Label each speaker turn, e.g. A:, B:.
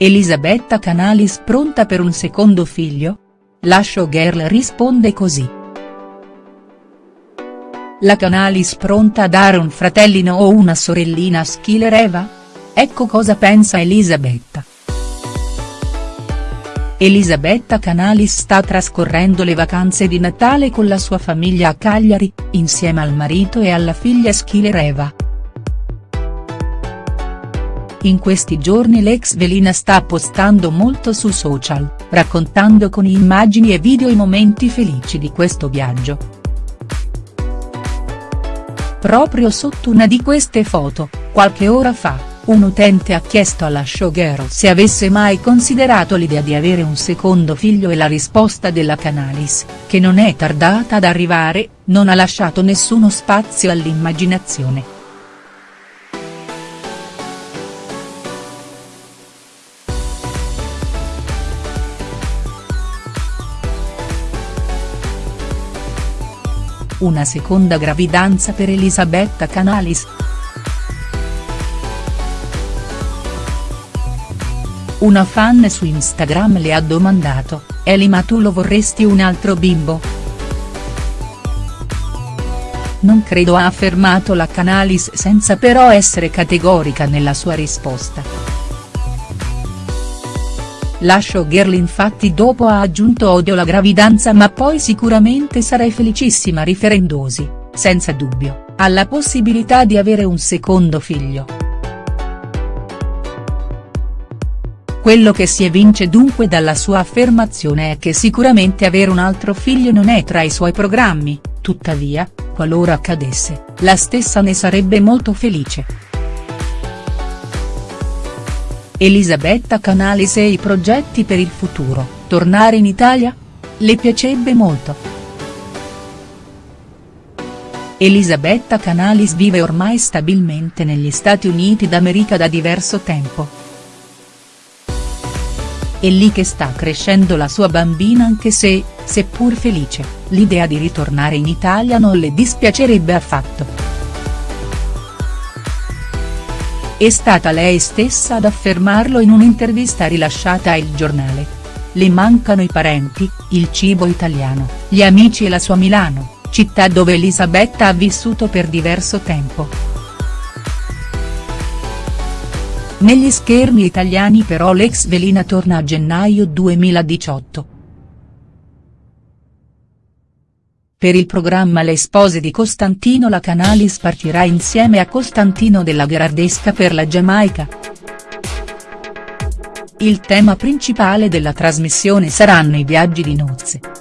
A: Elisabetta Canalis pronta per un secondo figlio? La showgirl risponde così. La Canalis pronta a dare un fratellino o una sorellina a Schiller Eva? Ecco cosa pensa Elisabetta. Elisabetta Canalis sta trascorrendo le vacanze di Natale con la sua famiglia a Cagliari, insieme al marito e alla figlia Schiller Eva. In questi giorni l'ex velina sta postando molto su social, raccontando con immagini e video i momenti felici di questo viaggio. Proprio sotto una di queste foto, qualche ora fa, un utente ha chiesto alla showgirl se avesse mai considerato l'idea di avere un secondo figlio e la risposta della Canalis, che non è tardata ad arrivare, non ha lasciato nessuno spazio all'immaginazione. Una seconda gravidanza per Elisabetta Canalis. Una fan su Instagram le ha domandato, Eli ma tu lo vorresti un altro bimbo?. Non credo ha affermato la Canalis senza però essere categorica nella sua risposta. La showgirl infatti dopo ha aggiunto odio la gravidanza ma poi sicuramente sarei felicissima riferendosi, senza dubbio, alla possibilità di avere un secondo figlio. Quello che si evince dunque dalla sua affermazione è che sicuramente avere un altro figlio non è tra i suoi programmi, tuttavia, qualora accadesse, la stessa ne sarebbe molto felice. Elisabetta Canalis e i progetti per il futuro, tornare in Italia? Le piacerebbe molto. Elisabetta Canalis vive ormai stabilmente negli Stati Uniti d'America da diverso tempo. È lì che sta crescendo la sua bambina anche se, seppur felice, l'idea di ritornare in Italia non le dispiacerebbe affatto. È stata lei stessa ad affermarlo in un'intervista rilasciata a Il Giornale. Le mancano i parenti, il cibo italiano, gli amici e la sua Milano, città dove Elisabetta ha vissuto per diverso tempo. Negli schermi italiani però l'ex velina torna a gennaio 2018. Per il programma Le spose di Costantino la Canalis partirà insieme a Costantino della Gherardesca per la Giamaica. Il tema principale della trasmissione saranno i viaggi di nozze.